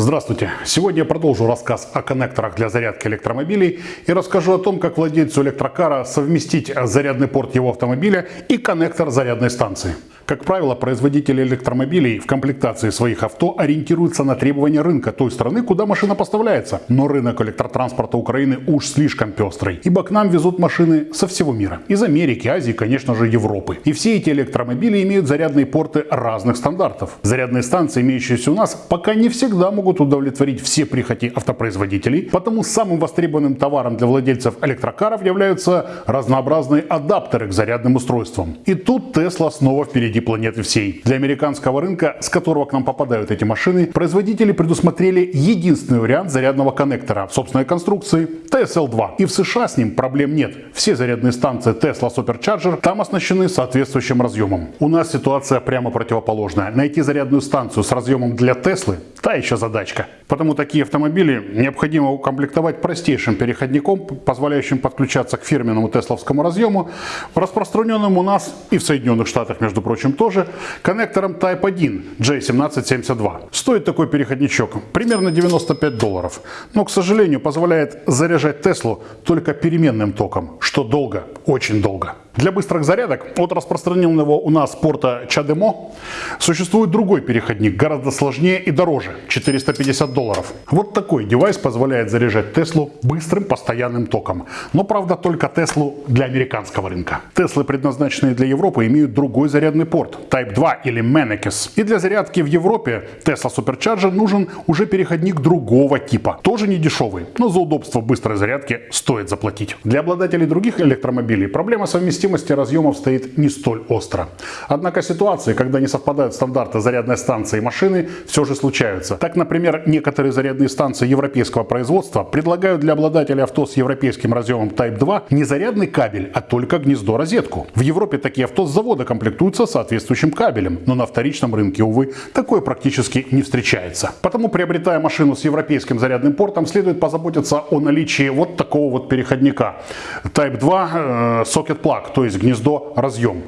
Здравствуйте! Сегодня я продолжу рассказ о коннекторах для зарядки электромобилей и расскажу о том, как владельцу электрокара совместить зарядный порт его автомобиля и коннектор зарядной станции. Как правило, производители электромобилей в комплектации своих авто ориентируются на требования рынка той страны, куда машина поставляется. Но рынок электротранспорта Украины уж слишком пестрый, ибо к нам везут машины со всего мира. Из Америки, Азии, конечно же, Европы. И все эти электромобили имеют зарядные порты разных стандартов. Зарядные станции, имеющиеся у нас, пока не всегда могут удовлетворить все прихоти автопроизводителей, потому самым востребованным товаром для владельцев электрокаров являются разнообразные адаптеры к зарядным устройствам. И тут Tesla снова впереди планеты всей. Для американского рынка, с которого к нам попадают эти машины, производители предусмотрели единственный вариант зарядного коннектора в собственной конструкции TSL2. И в США с ним проблем нет. Все зарядные станции Tesla Supercharger там оснащены соответствующим разъемом. У нас ситуация прямо противоположная. Найти зарядную станцию с разъемом для Теслы – та еще задачка. Потому такие автомобили необходимо укомплектовать простейшим переходником, позволяющим подключаться к фирменному тесловскому разъему, распространенным у нас и в Соединенных Штатах, между прочим, тоже коннектором Type 1 J1772. Стоит такой переходничок примерно 95 долларов, но, к сожалению, позволяет заряжать Теслу только переменным током, что долго, очень долго. Для быстрых зарядок от распространенного у нас порта CHAdeMO существует другой переходник, гораздо сложнее и дороже, 450 долларов. Вот такой девайс позволяет заряжать Теслу быстрым постоянным током. Но правда только Теслу для американского рынка. Теслы, предназначенные для Европы, имеют другой зарядный порт Type 2 или Mannekes. И для зарядки в Европе Tesla Supercharger нужен уже переходник другого типа. Тоже не дешевый, но за удобство быстрой зарядки стоит заплатить. Для обладателей других электромобилей проблема совместимости совместимости разъемов стоит не столь остро. Однако ситуации, когда не совпадают стандарты зарядной станции и машины, все же случаются. Так, например, некоторые зарядные станции европейского производства предлагают для обладателя авто с европейским разъемом Type 2 не зарядный кабель, а только гнездо-розетку. В Европе такие авто с завода комплектуются соответствующим кабелем, но на вторичном рынке, увы, такое практически не встречается. Потому, приобретая машину с европейским зарядным портом, следует позаботиться о наличии вот такого вот переходника Type 2 э, Socket Plug, то есть гнездо разъем.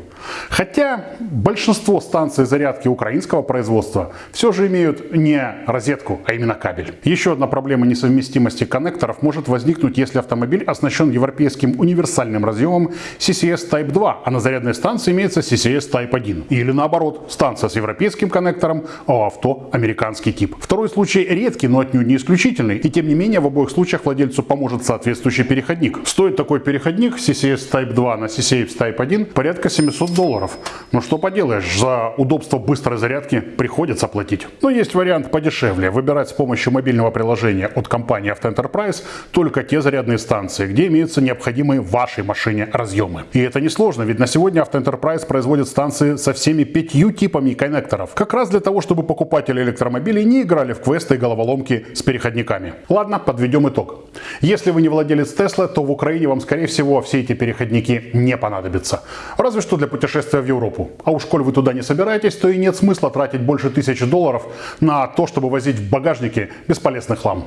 Хотя большинство станций зарядки украинского производства все же имеют не розетку, а именно кабель. Еще одна проблема несовместимости коннекторов может возникнуть, если автомобиль оснащен европейским универсальным разъемом CCS Type 2, а на зарядной станции имеется CCS Type 1. Или наоборот, станция с европейским коннектором, а у авто американский тип. Второй случай редкий, но отнюдь не исключительный. И тем не менее в обоих случаях владельцу поможет соответствующий переходник. Стоит такой переходник CCS Type 2 на CCS Type 1 порядка 700 долларов. Ну что поделаешь, за удобство быстрой зарядки приходится платить. Но есть вариант подешевле. Выбирать с помощью мобильного приложения от компании Enterprise только те зарядные станции, где имеются необходимые вашей машине разъемы. И это несложно, ведь на сегодня Enterprise производит станции со всеми пятью типами коннекторов. Как раз для того, чтобы покупатели электромобилей не играли в квесты и головоломки с переходниками. Ладно, подведем итог. Если вы не владелец Tesla, то в Украине вам скорее всего все эти переходники не понадобятся. Разве что для путешествия в Европу. А уж коль вы туда не собираетесь, то и нет смысла тратить больше тысячи долларов на то, чтобы возить в багажнике бесполезный хлам.